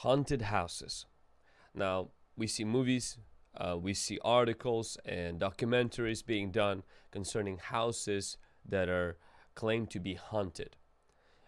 haunted houses. Now, we see movies, uh, we see articles and documentaries being done concerning houses that are claimed to be haunted.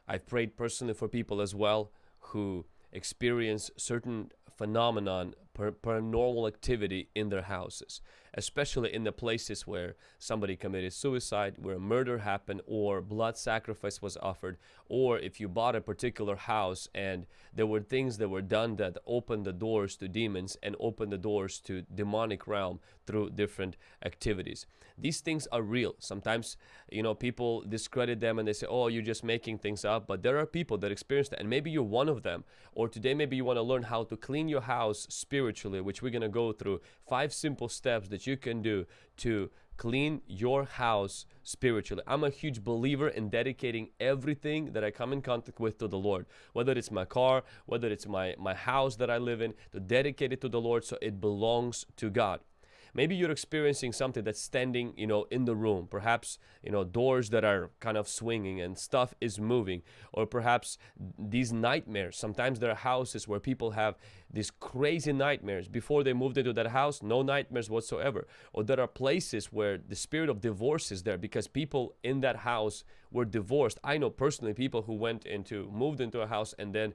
I've prayed personally for people as well who experience certain phenomenon paranormal activity in their houses especially in the places where somebody committed suicide where murder happened or blood sacrifice was offered or if you bought a particular house and there were things that were done that opened the doors to demons and opened the doors to demonic realm through different activities. These things are real. Sometimes you know people discredit them and they say oh you're just making things up but there are people that experience that and maybe you're one of them. Or today maybe you want to learn how to clean your house spiritually which we're going to go through five simple steps that you can do to clean your house spiritually. I'm a huge believer in dedicating everything that I come in contact with to the Lord. Whether it's my car, whether it's my, my house that I live in, to dedicate it to the Lord so it belongs to God maybe you're experiencing something that's standing you know in the room. Perhaps you know doors that are kind of swinging and stuff is moving. Or perhaps these nightmares. Sometimes there are houses where people have these crazy nightmares. Before they moved into that house no nightmares whatsoever. Or there are places where the spirit of divorce is there because people in that house were divorced. I know personally people who went into moved into a house and then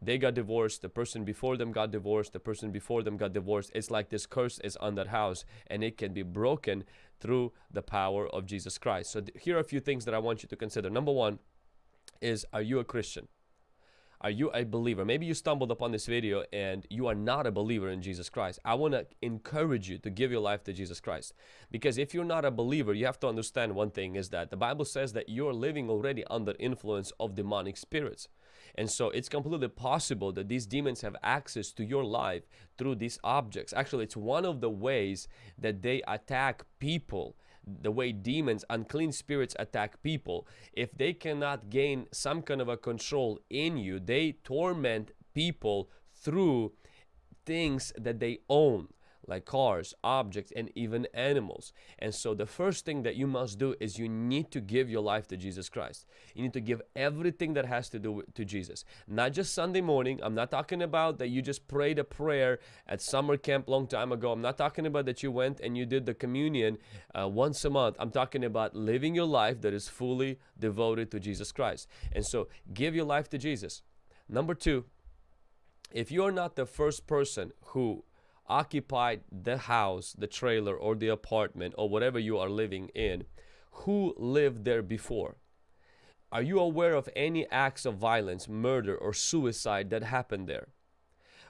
they got divorced the person before them got divorced the person before them got divorced. It's like this curse is on that house and it can be broken through the power of jesus christ. So here are a few things that i want you to consider. Number one is are you a christian? Are you a believer? Maybe you stumbled upon this video and you are not a believer in jesus christ. I want to encourage you to give your life to jesus christ. Because if you're not a believer you have to understand one thing is that the bible says that you're living already under influence of demonic spirits and so it's completely possible that these demons have access to your life through these objects. Actually, it's one of the ways that they attack people the way demons unclean spirits attack people if they cannot gain some kind of a control in you they torment people through things that they own like cars, objects, and even animals. And so the first thing that you must do is you need to give your life to Jesus Christ. You need to give everything that has to do with, to Jesus. Not just Sunday morning. I'm not talking about that you just prayed a prayer at summer camp long time ago. I'm not talking about that you went and you did the communion uh, once a month. I'm talking about living your life that is fully devoted to Jesus Christ. And so give your life to Jesus. Number two, if you're not the first person who occupied the house, the trailer or the apartment or whatever you are living in, who lived there before? Are you aware of any acts of violence, murder or suicide that happened there?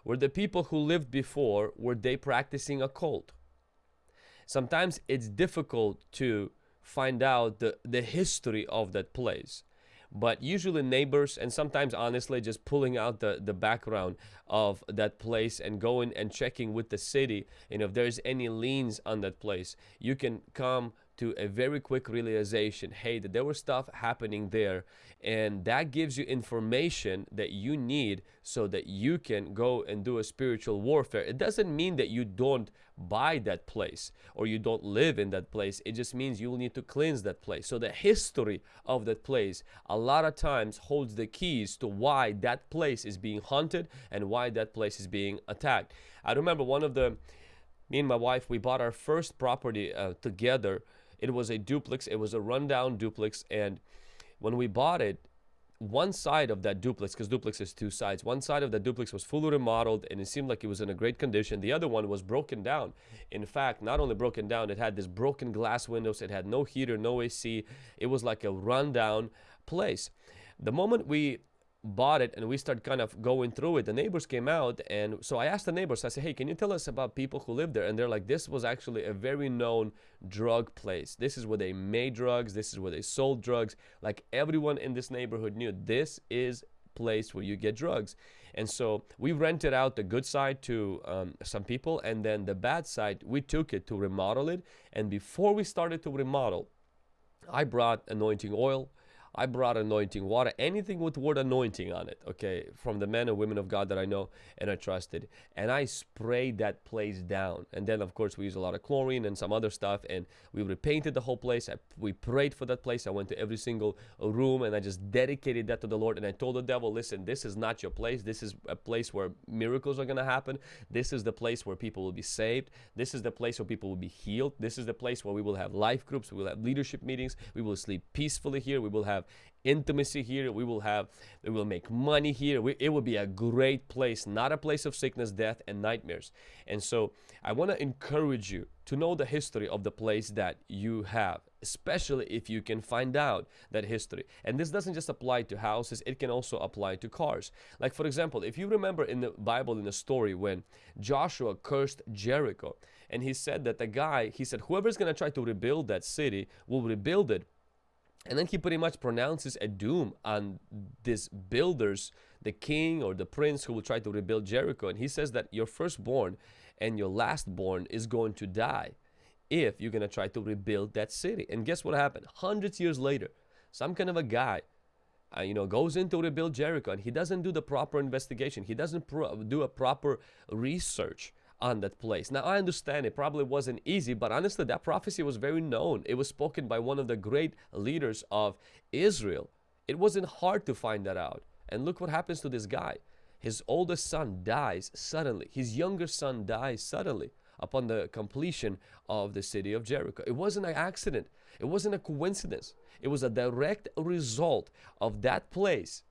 Were the people who lived before, were they practicing a cult? Sometimes it's difficult to find out the, the history of that place but usually neighbors and sometimes honestly just pulling out the the background of that place and going and checking with the city. And if there's any liens on that place you can come to a very quick realization hey that there was stuff happening there. And that gives you information that you need so that you can go and do a spiritual warfare. It doesn't mean that you don't buy that place or you don't live in that place. It just means you will need to cleanse that place. So the history of that place a lot of times holds the keys to why that place is being haunted and why that place is being attacked. I remember one of the me and my wife we bought our first property uh, together it was a duplex it was a rundown duplex and when we bought it one side of that duplex because duplex is two sides one side of that duplex was fully remodeled and it seemed like it was in a great condition. The other one was broken down. In fact not only broken down it had this broken glass windows it had no heater no ac it was like a rundown place. The moment we bought it and we started kind of going through it. The neighbors came out and so i asked the neighbors i said hey can you tell us about people who live there? And they're like this was actually a very known drug place. This is where they made drugs. This is where they sold drugs. Like everyone in this neighborhood knew this is place where you get drugs. And so we rented out the good side to um, some people and then the bad side we took it to remodel it. And before we started to remodel i brought anointing oil I brought anointing water, anything with word anointing on it, okay, from the men and women of God that I know and I trusted. And I sprayed that place down. And then, of course, we used a lot of chlorine and some other stuff, and we repainted the whole place. I, we prayed for that place. I went to every single room and I just dedicated that to the Lord. And I told the devil, listen, this is not your place. This is a place where miracles are going to happen. This is the place where people will be saved. This is the place where people will be healed. This is the place where we will have life groups. We will have leadership meetings. We will sleep peacefully here. We will have have intimacy here we will have we will make money here. We, it will be a great place not a place of sickness death and nightmares. And so i want to encourage you to know the history of the place that you have especially if you can find out that history. And this doesn't just apply to houses it can also apply to cars. Like for example if you remember in the bible in the story when joshua cursed jericho and he said that the guy he said whoever's going to try to rebuild that city will rebuild it and then he pretty much pronounces a doom on these builders, the king or the prince who will try to rebuild Jericho. And he says that your firstborn and your lastborn is going to die if you're going to try to rebuild that city. And guess what happened? Hundreds years later, some kind of a guy, uh, you know, goes in to rebuild Jericho and he doesn't do the proper investigation. He doesn't do a proper research on that place. Now, I understand it probably wasn't easy, but honestly, that prophecy was very known. It was spoken by one of the great leaders of Israel. It wasn't hard to find that out. And look what happens to this guy. His oldest son dies suddenly. His younger son dies suddenly upon the completion of the city of Jericho. It wasn't an accident. It wasn't a coincidence. It was a direct result of that place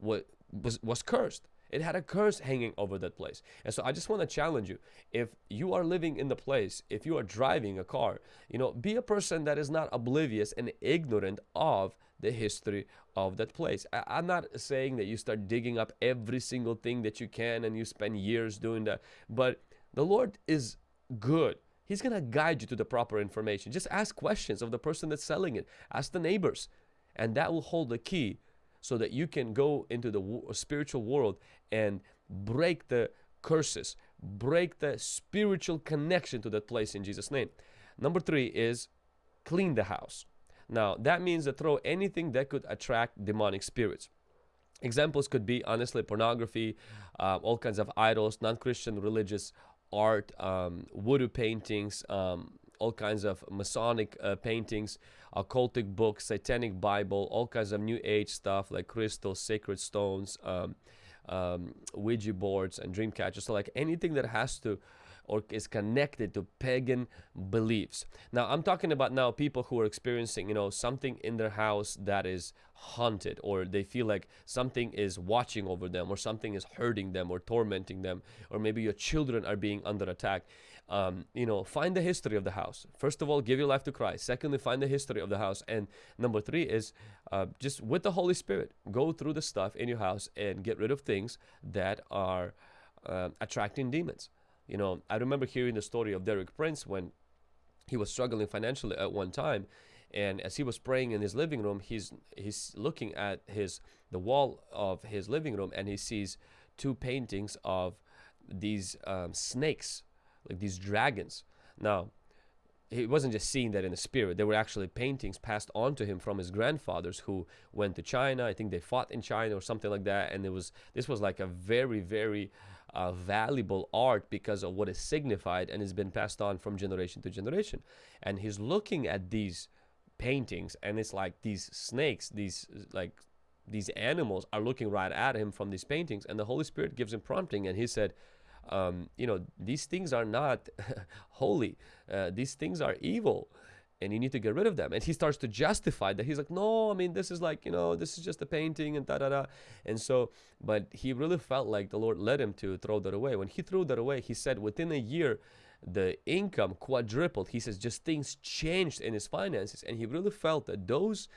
was, was, was cursed. It had a curse hanging over that place. And so I just want to challenge you. If you are living in the place, if you are driving a car, you know, be a person that is not oblivious and ignorant of the history of that place. I, am not saying that you start digging up every single thing that you can and you spend years doing that. But the Lord is good. He's going to guide you to the proper information. Just ask questions of the person that's selling it. Ask the neighbors. And that will hold the key so that you can go into the spiritual world and break the curses, break the spiritual connection to that place in Jesus' name. Number three is clean the house. Now, that means to throw anything that could attract demonic spirits. Examples could be, honestly, pornography, uh, all kinds of idols, non Christian religious art, um, voodoo paintings, um, all kinds of Masonic uh, paintings, occultic books, satanic Bible, all kinds of New Age stuff like crystals, sacred stones, um, um, Ouija boards, and dream catchers. So like anything that has to or is connected to pagan beliefs. Now, I'm talking about now people who are experiencing, you know, something in their house that is haunted or they feel like something is watching over them or something is hurting them or tormenting them or maybe your children are being under attack um, you know, find the history of the house. First of all, give your life to Christ. Secondly, find the history of the house. And number three is uh, just with the Holy Spirit, go through the stuff in your house and get rid of things that are uh, attracting demons. You know, I remember hearing the story of Derek Prince when he was struggling financially at one time. And as he was praying in his living room, he's he's looking at his the wall of his living room and he sees two paintings of these um, snakes like these dragons. Now, he wasn't just seeing that in the spirit. There were actually paintings passed on to him from his grandfathers who went to China. I think they fought in China or something like that. And it was this was like a very, very uh, valuable art because of what it signified and has been passed on from generation to generation. And he's looking at these paintings and it's like these snakes, these like these animals are looking right at him from these paintings. And the Holy Spirit gives him prompting and he said, um, you know, these things are not holy. Uh, these things are evil and you need to get rid of them. And he starts to justify that. He's like, no, I mean, this is like, you know, this is just a painting and da da da. And so, but he really felt like the Lord led him to throw that away. When he threw that away, he said within a year, the income quadrupled. He says just things changed in his finances. And he really felt that those,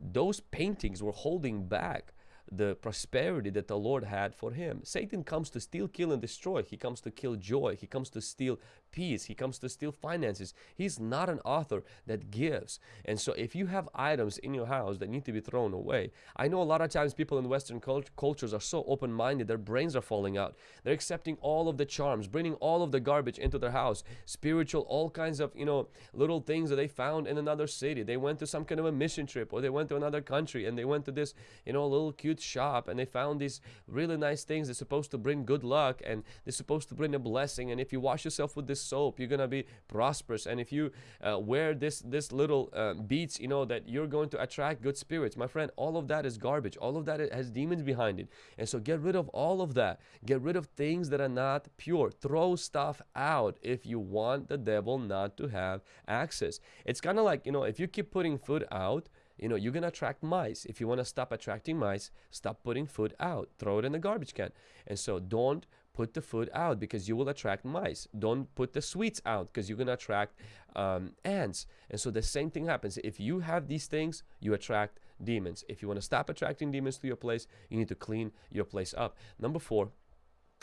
those paintings were holding back the prosperity that the Lord had for him. Satan comes to steal, kill, and destroy. He comes to kill joy. He comes to steal peace. He comes to steal finances. He's not an author that gives. And so if you have items in your house that need to be thrown away, I know a lot of times people in Western cult- cultures are so open-minded, their brains are falling out. They're accepting all of the charms, bringing all of the garbage into their house, spiritual, all kinds of, you know, little things that they found in another city. They went to some kind of a mission trip or they went to another country and they went to this, you know, little cute shop and they found these really nice things that's supposed to bring good luck and they're supposed to bring a blessing. And if you wash yourself with this soap, you're gonna be prosperous. And if you uh, wear this this little uh, beads, you know that you're going to attract good spirits. My friend, all of that is garbage. All of that has demons behind it. And so get rid of all of that. Get rid of things that are not pure. Throw stuff out if you want the devil not to have access. It's kind of like, you know, if you keep putting food out, you know, you're going to attract mice. If you want to stop attracting mice, stop putting food out. Throw it in the garbage can. And so don't put the food out because you will attract mice. Don't put the sweets out because you're going to attract um, ants. And so the same thing happens. If you have these things, you attract demons. If you want to stop attracting demons to your place, you need to clean your place up. Number four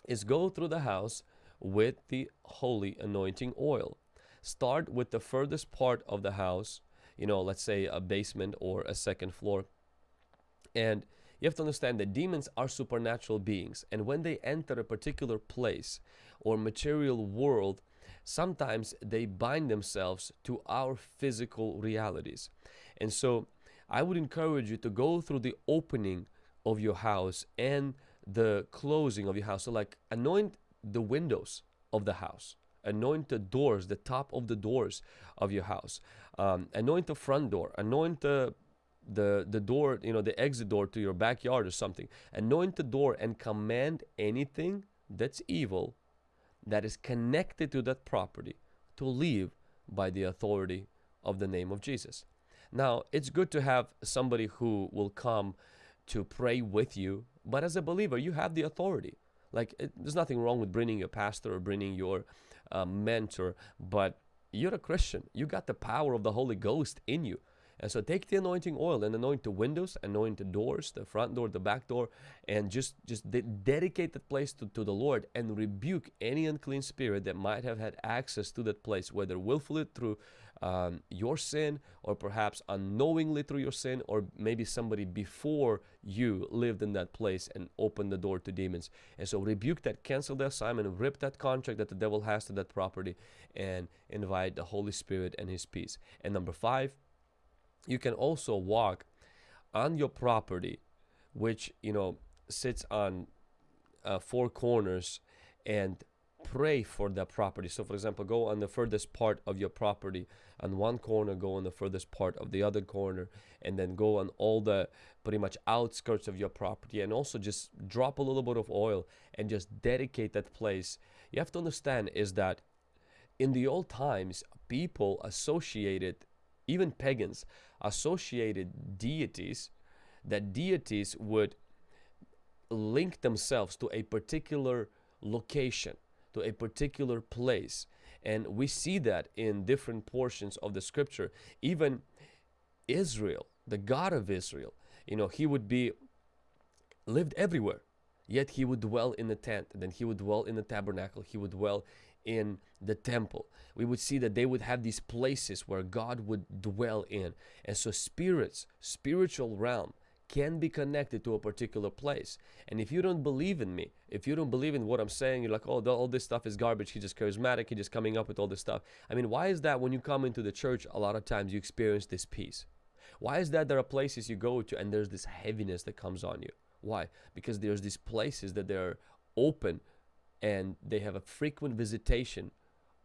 is go through the house with the holy anointing oil. Start with the furthest part of the house, you know, let's say a basement or a second floor. And you have to understand that demons are supernatural beings. And when they enter a particular place or material world, sometimes they bind themselves to our physical realities. And so I would encourage you to go through the opening of your house and the closing of your house. So, like, anoint the windows of the house, anoint the doors, the top of the doors of your house, um, anoint the front door, anoint the the the door you know the exit door to your backyard or something. Anoint the door and command anything that's evil that is connected to that property to leave by the authority of the name of Jesus. Now it's good to have somebody who will come to pray with you but as a believer you have the authority. Like it, there's nothing wrong with bringing your pastor or bringing your uh, mentor but you're a christian. You got the power of the holy ghost in you and so take the anointing oil and anoint the windows, anoint the doors, the front door, the back door, and just just de dedicate that place to, to the Lord and rebuke any unclean spirit that might have had access to that place, whether willfully through um, your sin or perhaps unknowingly through your sin or maybe somebody before you lived in that place and opened the door to demons. And so rebuke that cancel the assignment rip that contract that the devil has to that property and invite the holy spirit and his peace. And number five you can also walk on your property which you know sits on uh, four corners and pray for that property. So for example go on the furthest part of your property on one corner go on the furthest part of the other corner and then go on all the pretty much outskirts of your property. And also just drop a little bit of oil and just dedicate that place. You have to understand is that in the old times people associated even pagans associated deities that deities would link themselves to a particular location to a particular place. And we see that in different portions of the scripture. Even Israel the God of Israel you know he would be lived everywhere. Yet he would dwell in the tent. And then he would dwell in the tabernacle. He would dwell in the temple. We would see that they would have these places where God would dwell in. And so spirits, spiritual realm can be connected to a particular place. And if you don't believe in me, if you don't believe in what I'm saying, you're like, oh, all this stuff is garbage. He's just charismatic. He's just coming up with all this stuff. I mean, why is that when you come into the church, a lot of times you experience this peace? Why is that there are places you go to and there's this heaviness that comes on you? Why? Because there's these places that they're open and they have a frequent visitation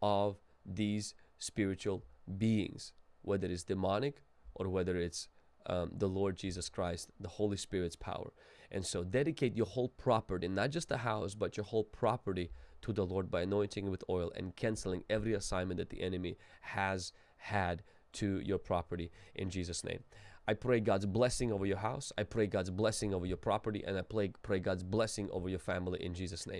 of these spiritual beings, whether it's demonic or whether it's um, the Lord Jesus Christ, the Holy Spirit's power. And so dedicate your whole property, not just the house, but your whole property to the Lord by anointing it with oil and canceling every assignment that the enemy has had to your property in Jesus' name. I pray God's blessing over your house. I pray God's blessing over your property. And I pray God's blessing over your family in Jesus' name.